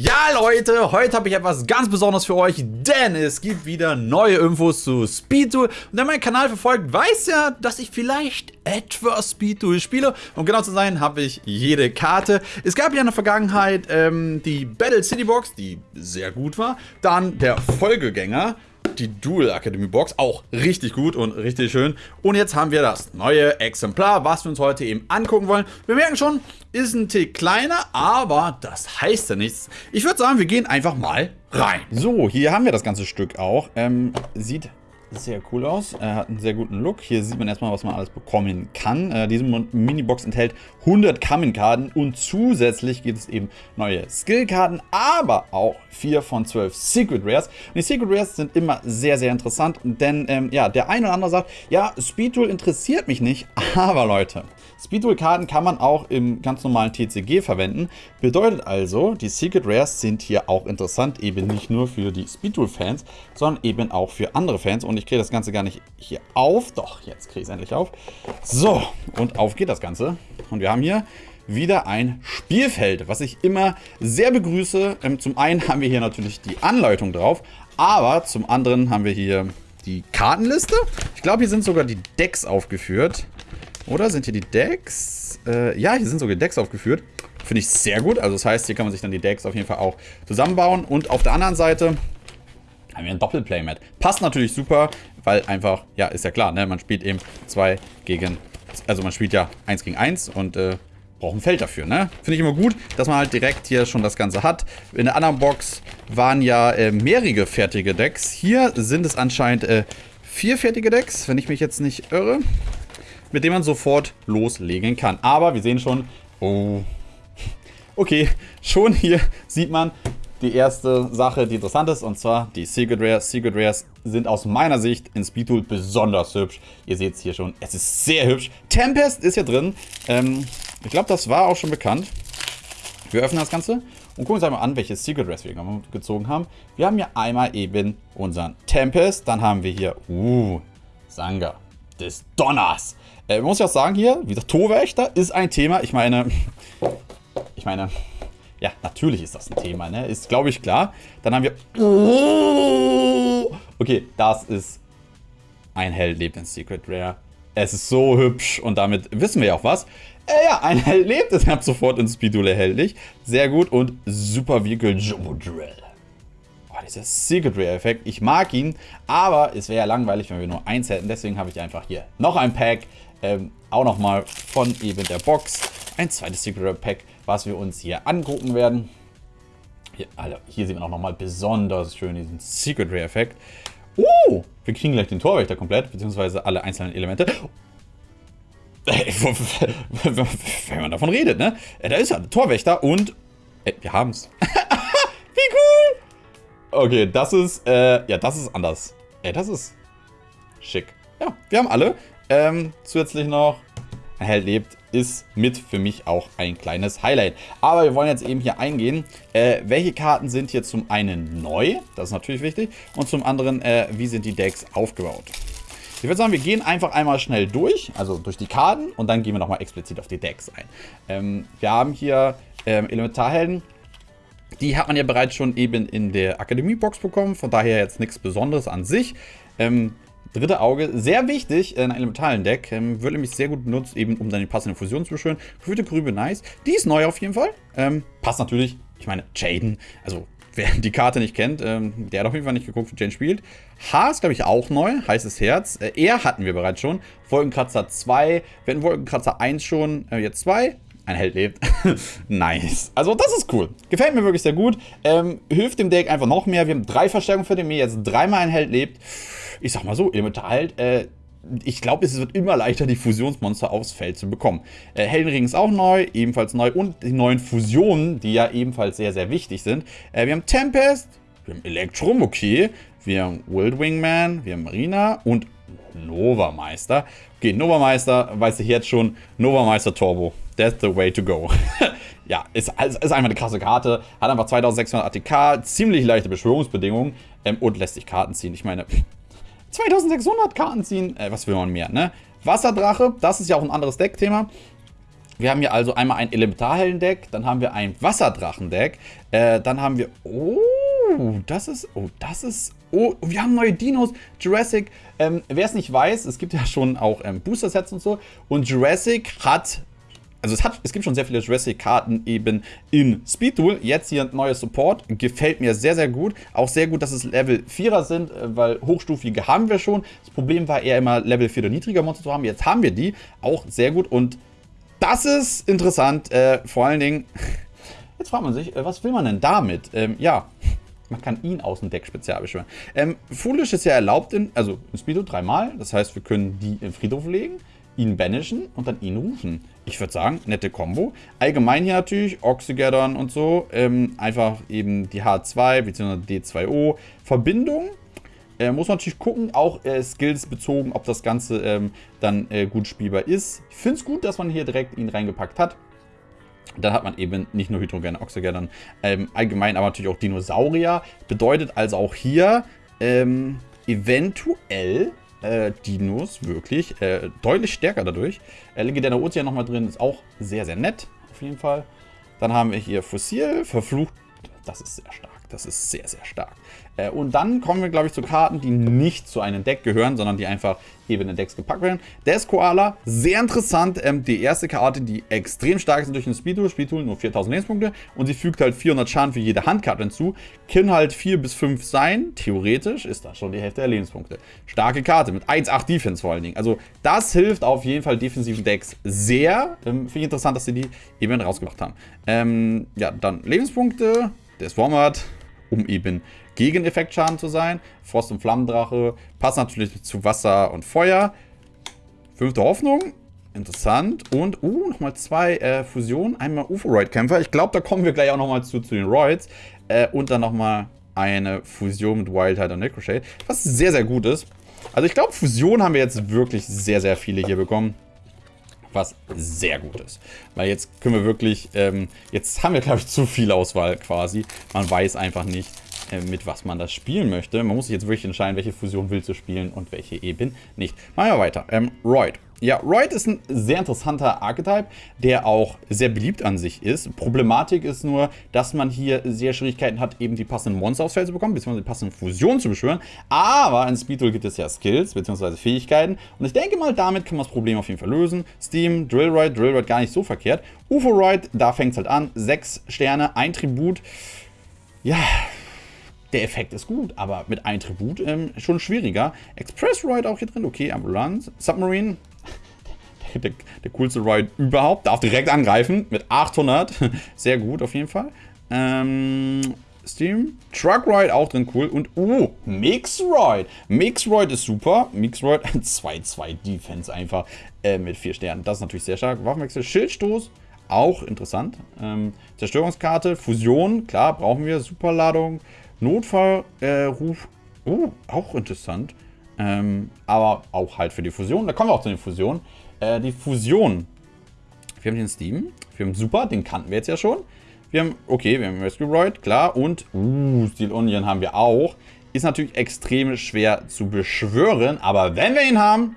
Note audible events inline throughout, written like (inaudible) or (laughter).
Ja Leute, heute habe ich etwas ganz Besonderes für euch, denn es gibt wieder neue Infos zu Speedtool. Und wer meinen Kanal verfolgt, weiß ja, dass ich vielleicht etwas Speedtool spiele. Um genau zu sein, habe ich jede Karte. Es gab ja in der Vergangenheit ähm, die Battle City Box, die sehr gut war. Dann der Folgegänger, die Dual Academy Box, auch richtig gut und richtig schön. Und jetzt haben wir das neue Exemplar, was wir uns heute eben angucken wollen. Wir merken schon, ist ein Tick kleiner, aber das heißt ja nichts. Ich würde sagen, wir gehen einfach mal rein. So, hier haben wir das ganze Stück auch. Ähm, sieht sehr cool aus. Er hat einen sehr guten Look. Hier sieht man erstmal, was man alles bekommen kann. Äh, diese Mini-Box enthält 100 Kamen-Karten und zusätzlich gibt es eben neue Skill-Karten, aber auch 4 von 12 Secret Rares. Und die Secret Rares sind immer sehr, sehr interessant, denn ähm, ja, der eine oder andere sagt, ja, Speedtool interessiert mich nicht, (laughs) aber Leute, Speedtool-Karten kann man auch im ganz normalen TCG verwenden. Bedeutet also, die Secret Rares sind hier auch interessant, eben nicht nur für die Speedtool-Fans, sondern eben auch für andere Fans. Und ich kriege das Ganze gar nicht hier auf. Doch, jetzt kriege ich es endlich auf. So, und auf geht das Ganze. Und wir haben hier wieder ein Spielfeld, was ich immer sehr begrüße. Ähm, zum einen haben wir hier natürlich die Anleitung drauf, aber zum anderen haben wir hier die Kartenliste. Ich glaube, hier sind sogar die Decks aufgeführt. Oder sind hier die Decks? Äh, ja, hier sind sogar Decks aufgeführt. Finde ich sehr gut. Also das heißt, hier kann man sich dann die Decks auf jeden Fall auch zusammenbauen. Und auf der anderen Seite haben wir ein Doppelplaymat. Passt natürlich super, weil einfach, ja, ist ja klar, ne? Man spielt eben zwei gegen, also man spielt ja eins gegen eins und äh, braucht ein Feld dafür, ne? Finde ich immer gut, dass man halt direkt hier schon das Ganze hat. In der anderen Box waren ja äh, mehrere fertige Decks. Hier sind es anscheinend äh, vier fertige Decks, wenn ich mich jetzt nicht irre mit dem man sofort loslegen kann. Aber wir sehen schon, oh, okay, schon hier sieht man die erste Sache, die interessant ist, und zwar die Secret Rares. Secret Rares sind aus meiner Sicht in Speedtool besonders hübsch. Ihr seht es hier schon, es ist sehr hübsch. Tempest ist hier drin. Ähm, ich glaube, das war auch schon bekannt. Wir öffnen das Ganze und gucken uns einmal an, welche Secret Rares wir gezogen haben. Wir haben hier einmal eben unseren Tempest, dann haben wir hier, uh, Sanga des Donners. Äh, muss ich auch sagen hier, wie gesagt, Torwächter ist ein Thema. Ich meine, ich meine, ja, natürlich ist das ein Thema, ne? Ist, glaube ich, klar. Dann haben wir... Okay, das ist ein Held lebt in Secret Rare. Es ist so hübsch und damit wissen wir ja auch was. Äh, ja, ein Held lebt ist ab sofort in Speedule erhältlich. Sehr gut und Super Vehicle Jumbo Drill. Oh, dieser Secret Rare Effekt. Ich mag ihn, aber es wäre ja langweilig, wenn wir nur eins hätten. Deswegen habe ich einfach hier noch ein Pack ähm, auch nochmal von eben der Box ein zweites Secret Pack, was wir uns hier angucken werden. Hier, also hier sehen wir auch nochmal besonders schön diesen Secret Rare Effekt. Oh, wir kriegen gleich den Torwächter komplett, beziehungsweise alle einzelnen Elemente. (laughs) Wenn man davon redet, ne? Da ist er, Torwächter und äh, wir haben's. (laughs) Wie cool! Okay, das ist, äh, ja, das ist anders. Ey, das ist schick. Ja, wir haben alle. Ähm, zusätzlich noch, Held lebt, ist mit für mich auch ein kleines Highlight. Aber wir wollen jetzt eben hier eingehen, äh, welche Karten sind hier zum einen neu, das ist natürlich wichtig, und zum anderen, äh, wie sind die Decks aufgebaut. Ich würde sagen, wir gehen einfach einmal schnell durch, also durch die Karten, und dann gehen wir nochmal explizit auf die Decks ein. Ähm, wir haben hier ähm, Elementarhelden, die hat man ja bereits schon eben in der Akademie-Box bekommen, von daher jetzt nichts Besonderes an sich. Ähm, Dritte Auge, sehr wichtig in einem elementalen Deck. Ähm, wird nämlich sehr gut benutzt, eben um seine passende Fusion zu beschwören. Gefühlte Grübe, nice. Die ist neu auf jeden Fall. Ähm, passt natürlich, ich meine, Jaden, also (laughs) wer die Karte nicht kennt, ähm, der hat auf jeden Fall nicht geguckt, wie Jane spielt. H ist, glaube ich, auch neu. Heißes Herz. Äh, er hatten wir bereits schon. Wolkenkratzer 2. Wir hatten Wolkenkratzer 1 schon. Äh, jetzt 2. Ein Held lebt. (laughs) nice. Also das ist cool. Gefällt mir wirklich sehr gut. Ähm, hilft dem Deck einfach noch mehr. Wir haben drei Verstärkungen für den Mir. Jetzt dreimal ein Held lebt ich sag mal so, elementar halt, äh, ich glaube, es wird immer leichter, die Fusionsmonster aufs Feld zu bekommen. Äh, Heldenring ist auch neu, ebenfalls neu. Und die neuen Fusionen, die ja ebenfalls sehr, sehr wichtig sind. Äh, wir haben Tempest, wir haben Electrum, okay. Wir haben Wild Wingman, wir haben Marina und Nova Meister. Okay, Nova Meister, weiß ich jetzt schon, Nova Meister Turbo. That's the way to go. (laughs) ja, ist, ist einfach eine krasse Karte. Hat einfach 2600 ATK, ziemlich leichte Beschwörungsbedingungen ähm, und lässt sich Karten ziehen. Ich meine, (laughs) 2600 Karten ziehen, äh, was will man mehr, ne? Wasserdrache, das ist ja auch ein anderes Deckthema. Wir haben hier also einmal ein Elementarhelden-Deck, dann haben wir ein Wasserdrachen-Deck, äh, dann haben wir... Oh, das ist... Oh, das ist... Oh, wir haben neue Dinos. Jurassic, ähm, wer es nicht weiß, es gibt ja schon auch ähm, Booster-Sets und so. Und Jurassic hat also es, hat, es gibt schon sehr viele Jurassic-Karten eben in Speedduel. Jetzt hier ein neuer Support. Gefällt mir sehr, sehr gut. Auch sehr gut, dass es Level 4er sind, äh, weil hochstufige haben wir schon. Das Problem war eher immer Level 4 oder niedriger Monster zu haben. Jetzt haben wir die. Auch sehr gut. Und das ist interessant. Äh, vor allen Dingen, (laughs) jetzt fragt man sich, äh, was will man denn damit? Ähm, ja, man kann ihn aus dem Deck spezial beschwören. Ähm, Foolish ist ja erlaubt, in, also in Speedo dreimal. Das heißt, wir können die in Friedhof legen ihn banishen und dann ihn rufen. Ich würde sagen, nette Kombo. Allgemein hier natürlich, Oxygeddon und so. Ähm, einfach eben die H2 bzw. D2O. Verbindung. Äh, muss man natürlich gucken, auch äh, Skills bezogen, ob das Ganze ähm, dann äh, gut spielbar ist. Ich finde es gut, dass man hier direkt ihn reingepackt hat. Dann hat man eben nicht nur Hydrogen, Oxygeddon, ähm, allgemein aber natürlich auch Dinosaurier. Bedeutet also auch hier ähm, eventuell äh, Dinos wirklich äh, deutlich stärker dadurch. Äh, Legendärer Ozean nochmal drin, ist auch sehr, sehr nett, auf jeden Fall. Dann haben wir hier Fossil, Verflucht, das ist sehr stark. Das ist sehr, sehr stark. Äh, und dann kommen wir, glaube ich, zu Karten, die nicht zu einem Deck gehören, sondern die einfach eben in Decks gepackt werden. Des Koala, sehr interessant. Ähm, die erste Karte, die extrem stark ist durch den Speedtool. Speedtool nur 4000 Lebenspunkte. Und sie fügt halt 400 Schaden für jede Handkarte hinzu. Können halt 4 bis 5 sein. Theoretisch ist das schon die Hälfte der Lebenspunkte. Starke Karte mit 1,8 Defense vor allen Dingen. Also das hilft auf jeden Fall defensiven Decks sehr. Ähm, Finde ich interessant, dass sie die eben rausgebracht haben. Ähm, ja, dann Lebenspunkte. Der Swarmart um eben gegen Effektschaden zu sein. Frost- und Flammendrache passt natürlich zu Wasser und Feuer. Fünfte Hoffnung. Interessant. Und, uh, nochmal zwei äh, Fusionen. Einmal UFO-Roid-Kämpfer. Ich glaube, da kommen wir gleich auch nochmal zu, zu den Roids. Äh, und dann nochmal eine Fusion mit Wildheit und Necroshade. Was sehr, sehr gut ist. Also ich glaube, Fusion haben wir jetzt wirklich sehr, sehr viele hier bekommen was sehr gut ist. Weil jetzt können wir wirklich, ähm, jetzt haben wir, glaube ich, zu viel Auswahl quasi. Man weiß einfach nicht, mit was man das spielen möchte. Man muss sich jetzt wirklich entscheiden, welche Fusion willst du spielen und welche eben nicht. Machen wir weiter. Ähm, Royd. Ja, Royd ist ein sehr interessanter Archetype, der auch sehr beliebt an sich ist. Problematik ist nur, dass man hier sehr Schwierigkeiten hat, eben die passenden Monster aufs Feld zu bekommen, beziehungsweise die passenden Fusionen zu beschwören. Aber in Speedtool gibt es ja Skills, beziehungsweise Fähigkeiten. Und ich denke mal, damit kann man das Problem auf jeden Fall lösen. Steam, Drillroid, Drillroid gar nicht so verkehrt. UFO-Roid, da fängt es halt an. Sechs Sterne, ein Tribut. Ja, der Effekt ist gut, aber mit einem Tribut ähm, schon schwieriger. Express Ride auch hier drin, okay, Ambulance. Submarine, der, (laughs) der, der, coolste Ride überhaupt, darf direkt angreifen mit 800. (laughs) Sehr gut auf jeden Fall. Ähm, Steam. Truck Ride auch drin, cool. Und, uh, Mix Ride. Mix Ride ist super. Mix Ride (laughs) 2-2 Defense einfach äh, mit 4 Sternen. Das ist natürlich sehr stark. Waffenwechsel, Schildstoß. Auch interessant. Ähm, Zerstörungskarte, Fusion, klar, brauchen wir. Superladung. Notfallruf, äh, oh, auch interessant. Ähm, aber auch halt für die Fusion. Da kommen wir auch zu den Fusionen. Äh, die Fusion. Wir haben den Steam. Wir haben Super, den kannten wir jetzt ja schon. Wir haben, okay, wir haben Rescue Roid, klar. Und, uh, Steel Onion haben wir auch. Ist natürlich extrem schwer zu beschwören. Aber wenn wir ihn haben,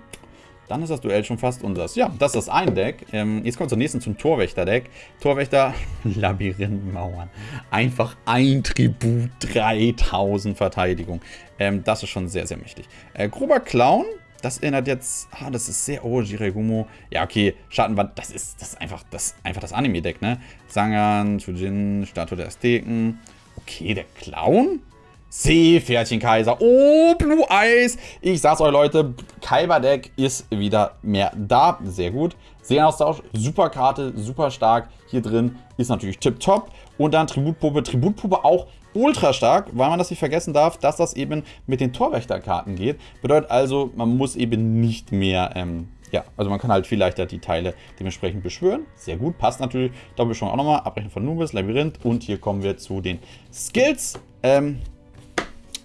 dann ist das Duell schon fast unseres. Ja, das ist ein Deck. Ähm, jetzt kommt zum nächsten zum Torwächter-Deck. Torwächter, (laughs) Labyrinthmauern. Einfach ein Tribut, 3000 Verteidigung. Ähm, das ist schon sehr, sehr mächtig. Äh, grober Clown, das erinnert jetzt, ah, das ist sehr, oh, Jiregumo. Ja, okay, Schattenwand, das ist, das ist einfach das, einfach das Anime-Deck, ne? Sangan, Chujin, Statue der Azteken. Okay, der Clown? Seepferdchenkaiser. Oh, Blue Eyes. Ich sag's euch, Leute, Kaiba-Deck ist wieder mehr da. Sehr gut. Seenaustausch, super Karte, super stark. Hier drin ist natürlich tipptopp. Und dann Tributpuppe. Tributpuppe auch ultra stark, weil man das nicht vergessen darf, dass das eben mit den Torwächterkarten geht. Bedeutet also, man muss eben nicht mehr... Ähm, ja, also man kann halt viel leichter die Teile dementsprechend beschwören. Sehr gut, passt natürlich. Doppelbeschwörung auch nochmal. Abbrechen von Nubis, Labyrinth. Und hier kommen wir zu den Skills. Ähm,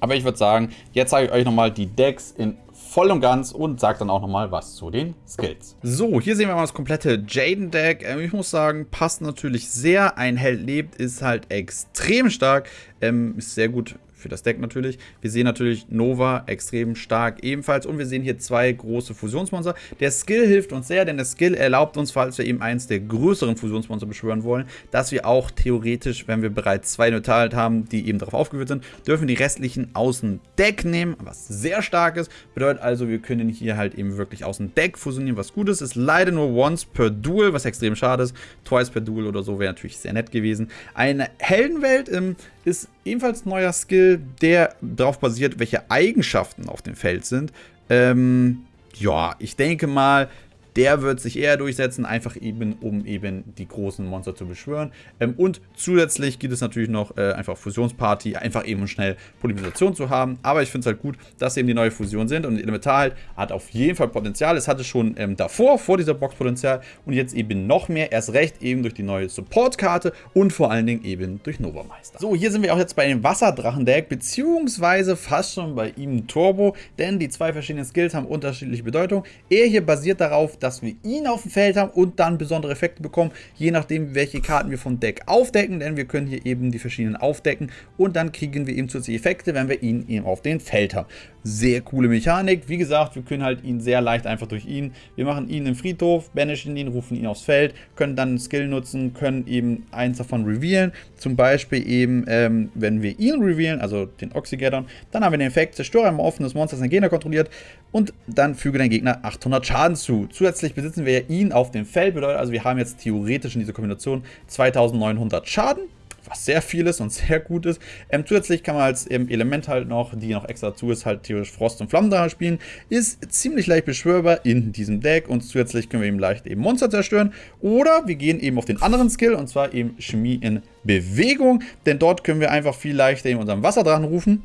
aber ich würde sagen, jetzt zeige ich euch nochmal die Decks in voll und ganz und sage dann auch nochmal was zu den Skills. So, hier sehen wir mal das komplette Jaden-Deck. Ähm, ich muss sagen, passt natürlich sehr. Ein Held lebt, ist halt extrem stark. Ähm, ist sehr gut für das Deck natürlich. Wir sehen natürlich Nova extrem stark ebenfalls und wir sehen hier zwei große Fusionsmonster. Der Skill hilft uns sehr, denn der Skill erlaubt uns, falls wir eben eins der größeren Fusionsmonster beschwören wollen, dass wir auch theoretisch, wenn wir bereits zwei Neutral haben, die eben darauf aufgeführt sind, dürfen die restlichen aus dem Deck nehmen, was sehr stark ist. Bedeutet also, wir können hier halt eben wirklich aus dem Deck fusionieren, was gut ist. Ist leider nur once per Duel, was extrem schade ist. Twice per Duel oder so wäre natürlich sehr nett gewesen. Eine Heldenwelt ähm, ist ebenfalls ein neuer Skill, der darauf basiert, welche Eigenschaften auf dem Feld sind. Ähm, ja, ich denke mal, der wird sich eher durchsetzen, einfach eben, um eben die großen Monster zu beschwören. Ähm, und zusätzlich gibt es natürlich noch äh, einfach Fusionsparty, einfach eben schnell Polymerisation zu haben. Aber ich finde es halt gut, dass eben die neue Fusion sind und Elementar halt hat auf jeden Fall Potenzial. Es hatte schon ähm, davor, vor dieser Box Potenzial und jetzt eben noch mehr, erst recht eben durch die neue Support-Karte und vor allen Dingen eben durch Nova Meister. So, hier sind wir auch jetzt bei dem Wasserdrachen-Deck, beziehungsweise fast schon bei ihm Turbo, denn die zwei verschiedenen Skills haben unterschiedliche Bedeutung. Er hier basiert darauf, dass dass wir ihn auf dem Feld haben und dann besondere Effekte bekommen, je nachdem, welche Karten wir vom Deck aufdecken, denn wir können hier eben die verschiedenen aufdecken und dann kriegen wir eben zusätzliche Effekte, wenn wir ihn eben auf dem Feld haben. Sehr coole Mechanik. Wie gesagt, wir können halt ihn sehr leicht einfach durch ihn. Wir machen ihn im Friedhof, banishen ihn, rufen ihn aufs Feld, können dann einen Skill nutzen, können eben eins davon revealen. Zum Beispiel eben, ähm, wenn wir ihn revealen, also den Oxygaddon, dann haben wir den Effekt, zerstöre ein offenes Monster, das Gegner kontrolliert und dann füge dein Gegner 800 Schaden zu. Zusätzlich besitzen wir ihn auf dem Feld, bedeutet also wir haben jetzt theoretisch in dieser Kombination 2900 Schaden was sehr viel ist und (laughs) sehr gut ist. Ähm, zusätzlich kann man als ähm, Element halt noch, die noch extra dazu ist, halt theoretisch Frost und Flammendrache spielen. Ist ziemlich leicht beschwörbar in diesem Deck und zusätzlich können wir eben leicht eben Monster zerstören. Oder wir gehen eben auf den anderen Skill und zwar eben Chemie in Bewegung, denn dort können wir einfach viel leichter eben unseren Wasserdrachen rufen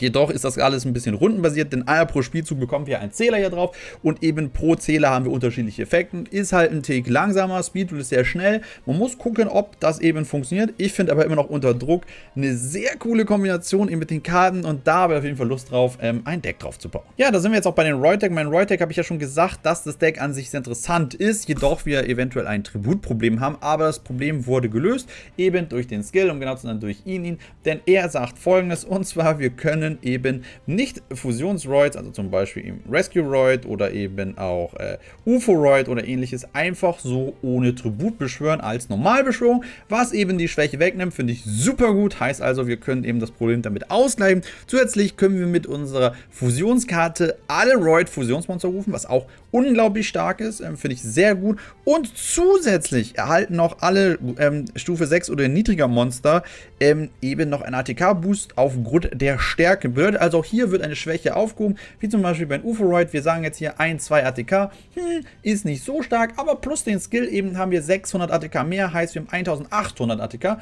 Jedoch ist das alles ein bisschen rundenbasiert, denn einmal pro Spielzug bekommen wir einen Zähler hier drauf und eben pro Zähler haben wir unterschiedliche Effekte. Ist halt ein Tick langsamer, Speedrun ist sehr schnell. Man muss gucken, ob das eben funktioniert. Ich finde aber immer noch unter Druck eine sehr coole Kombination eben mit den Karten und da habe ich auf jeden Fall Lust drauf, ähm, ein Deck drauf zu bauen. Ja, da sind wir jetzt auch bei den Roy-Deck. Mein Roy-Deck habe ich ja schon gesagt, dass das Deck an sich sehr interessant ist, jedoch wir eventuell ein Tributproblem haben, aber das Problem wurde gelöst, eben durch den Skill und genau zu sein durch ihn, denn er sagt folgendes und zwar, wir können können eben nicht Fusionsroids, also zum Beispiel im Rescue-Roid oder eben auch äh, UFO-Roid oder ähnliches, einfach so ohne Tribut beschwören als Normalbeschwörung, was eben die Schwäche wegnimmt, finde ich super gut. Heißt also, wir können eben das Problem damit ausgleichen. Zusätzlich können wir mit unserer Fusionskarte alle Roid-Fusionsmonster rufen, was auch unglaublich stark ist, ähm, finde ich sehr gut. Und zusätzlich erhalten noch alle ähm, Stufe 6 oder niedriger Monster ähm, eben noch einen ATK-Boost aufgrund der Stärke Stärke bedeutet also auch hier wird eine Schwäche aufgehoben, wie zum Beispiel bei Uforoid. Wir sagen jetzt hier 1, 2 ATK, hm, ist nicht so stark, aber plus den Skill eben haben wir 600 ATK mehr, heißt wir haben 1800 ATK.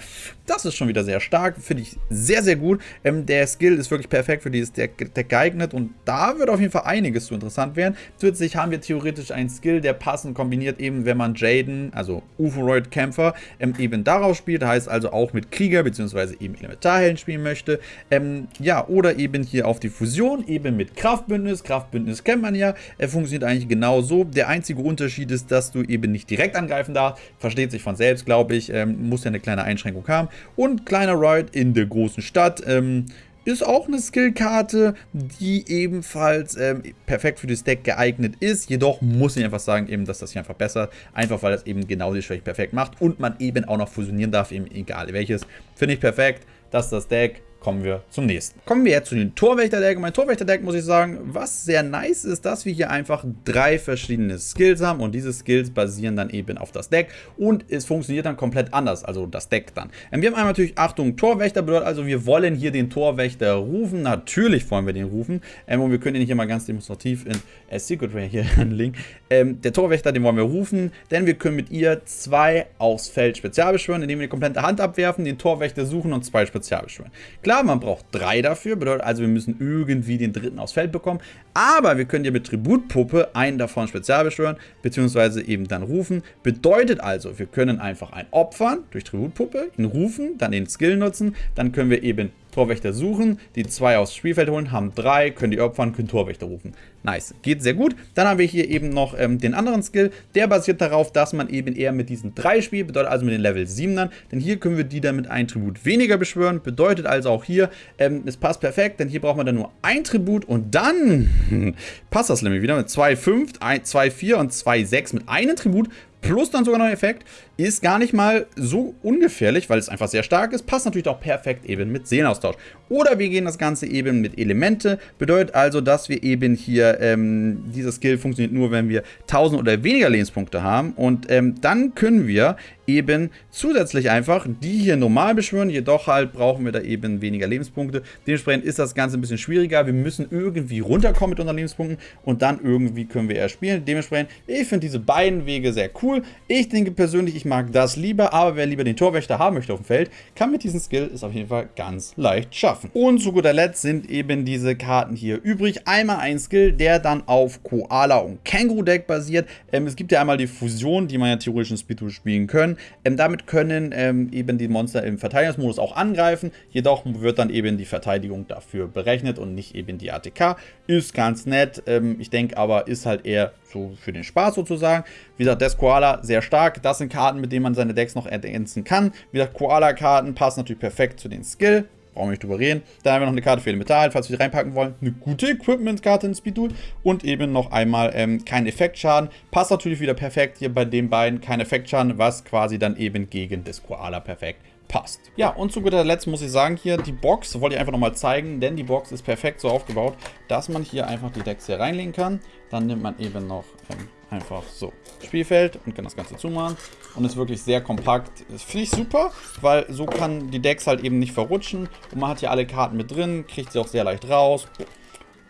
Das ist schon wieder sehr stark, finde ich sehr, sehr gut. Ähm, der Skill ist wirklich perfekt für dieses Deck, Deck geeignet und da wird auf jeden Fall einiges zu interessant werden. Zusätzlich haben wir theoretisch einen Skill, der passend kombiniert eben, wenn man Jaden, also Uforoid Kämpfer, ähm, eben darauf spielt, heißt also auch mit Krieger bzw. eben Elementarhelden spielen möchte. Ähm, ja, oder oder eben hier auf die Fusion, eben mit Kraftbündnis. Kraftbündnis kennt man ja, er funktioniert eigentlich genau so. Der einzige Unterschied ist, dass du eben nicht direkt angreifen darfst, versteht sich von selbst, glaube ich, ähm, muss ja eine kleine Einschränkung haben. Und kleiner Ride in der großen Stadt, ähm, ist auch eine Skillkarte, die ebenfalls ähm, perfekt für das Deck geeignet ist. Jedoch muss ich einfach sagen, eben, dass das hier einfach besser, einfach weil das eben genau die Schwäche perfekt macht und man eben auch noch fusionieren darf, eben egal welches. Finde ich perfekt, dass das Deck kommen wir zum nächsten. Kommen wir jetzt zu den Torwächterdeck. Mein Torwächterdeck muss ich sagen, was sehr nice ist, dass wir hier einfach drei verschiedene Skills haben und diese Skills basieren dann eben auf das Deck und es funktioniert dann komplett anders, also das Deck dann. Ähm, wir haben einmal natürlich, Achtung, Torwächter bedeutet also, wir wollen hier den Torwächter rufen. Natürlich wollen wir den rufen ähm, und wir können ihn hier mal ganz demonstrativ in äh, Secret Ray hier (laughs) anlegen. Ähm, der Torwächter, den wollen wir rufen, denn wir können mit ihr zwei aufs Feld spezial beschwören, indem wir die komplette Hand abwerfen, den Torwächter suchen und zwei spezial beschwören. Klar, Klar, man braucht drei dafür, bedeutet also, wir müssen irgendwie den dritten aufs Feld bekommen. Aber wir können ja mit Tributpuppe einen davon spezial beschwören, beziehungsweise eben dann rufen. Bedeutet also, wir können einfach einen opfern durch Tributpuppe, ihn rufen, dann den Skill nutzen, dann können wir eben Torwächter suchen, die zwei aufs Spielfeld holen, haben drei, können die opfern, können Torwächter rufen. Nice, geht sehr gut. Dann haben wir hier eben noch ähm, den anderen Skill, der basiert darauf, dass man eben eher mit diesen drei spielt, bedeutet also mit den Level 7ern, denn hier können wir die dann mit einem Tribut weniger beschwören, bedeutet also auch hier, ähm, es passt perfekt, denn hier braucht man dann nur ein Tribut und dann (laughs) passt das nämlich wieder mit 2,5, 2,4 und 2,6 mit einem Tribut plus dann sogar noch ein Effekt, ist gar nicht mal so ungefährlich, weil es einfach sehr stark ist. Passt natürlich auch perfekt eben mit Seelenaustausch. Oder wir gehen das Ganze eben mit Elemente. Bedeutet also, dass wir eben hier, ähm, dieser Skill funktioniert nur, wenn wir 1000 oder weniger Lebenspunkte haben. Und ähm, dann können wir eben zusätzlich einfach die hier normal beschwören. Jedoch halt brauchen wir da eben weniger Lebenspunkte. Dementsprechend ist das Ganze ein bisschen schwieriger. Wir müssen irgendwie runterkommen mit unseren Lebenspunkten und dann irgendwie können wir erst spielen. Dementsprechend, ich finde diese beiden Wege sehr cool. Ich denke persönlich, ich mag das lieber, aber wer lieber den Torwächter haben möchte auf dem Feld, kann mit diesem Skill es auf jeden Fall ganz leicht schaffen. Und zu guter Letzt sind eben diese Karten hier übrig. Einmal ein Skill, der dann auf Koala und Känguru Deck basiert. Ähm, es gibt ja einmal die Fusion, die man ja theoretisch in Speedrun spielen können. Ähm, damit können ähm, eben die Monster im Verteidigungsmodus auch angreifen, jedoch wird dann eben die Verteidigung dafür berechnet und nicht eben die ATK. Ist ganz nett, ähm, ich denke aber, ist halt eher so für den Spaß sozusagen. Wie gesagt, Death Koala sehr stark. Das sind Karten, mit denen man seine Decks noch ergänzen kann. Wie gesagt, Koala-Karten passen natürlich perfekt zu den Skill brauchen wir nicht drüber reden. Dann haben wir noch eine Karte für Elemental, falls wir die reinpacken wollen. Eine gute Equipment-Karte in Speed Duel. Und eben noch einmal ähm, kein Effektschaden. Passt natürlich wieder perfekt hier bei den beiden. Kein Effektschaden, was quasi dann eben gegen das Koala perfekt passt. Ja, und zu guter Letzt muss ich sagen, hier die Box, wollte ich einfach nochmal zeigen, denn die Box ist perfekt so aufgebaut, dass man hier einfach die Decks hier reinlegen kann. Dann nimmt man eben noch ähm, einfach so Spielfeld und kann das Ganze zumachen. Und ist wirklich sehr kompakt. Das finde ich super, weil so kann die Decks halt eben nicht verrutschen. Und man hat hier alle Karten mit drin, kriegt sie auch sehr leicht raus.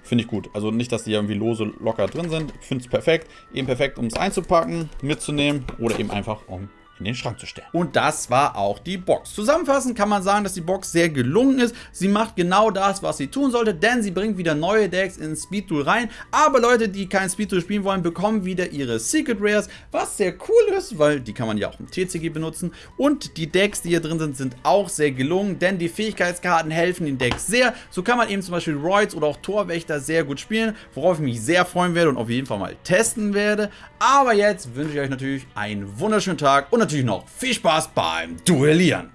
Finde ich gut. Also nicht, dass die irgendwie lose locker drin sind. Finde es perfekt. Eben perfekt, um es einzupacken, mitzunehmen oder eben einfach um in den Schrank zu stellen. Und das war auch die Box. Zusammenfassend kann man sagen, dass die Box sehr gelungen ist. Sie macht genau das, was sie tun sollte, denn sie bringt wieder neue Decks in Speed Tool rein. Aber Leute, die kein Speed Tool spielen wollen, bekommen wieder ihre Secret Rares, was sehr cool ist, weil die kann man ja auch im TCG benutzen. Und die Decks, die hier drin sind, sind auch sehr gelungen, denn die Fähigkeitskarten helfen den Decks sehr. So kann man eben zum Beispiel Roids oder auch Torwächter sehr gut spielen, worauf ich mich sehr freuen werde und auf jeden Fall mal testen werde. Aber jetzt wünsche ich euch natürlich einen wunderschönen Tag und natürlich noch viel Spaß beim Duellieren.